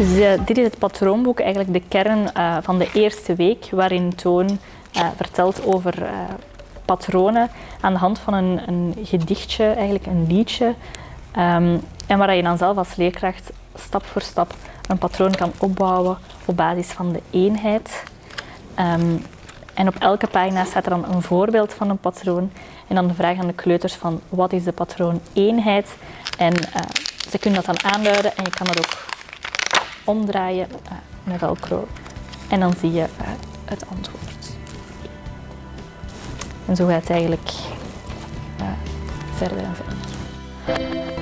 Dus dit is het patroonboek, eigenlijk de kern eh, van de eerste week, waarin Toon eh, vertelt over eh, patronen aan de hand van een, een gedichtje, eigenlijk een liedje. Ehm, en waar je dan zelf als leerkracht stap voor stap een patroon kan opbouwen op basis van de eenheid. Ehm, en op elke pagina staat er dan een voorbeeld van een patroon. En dan de vraag aan de kleuters van wat is de patroon eenheid. En eh, ze kunnen dat dan aanduiden en je kan dat ook omdraaien eh, met velcro. En dan zie je eh, het antwoord. En zo gaat het eigenlijk verder en verder.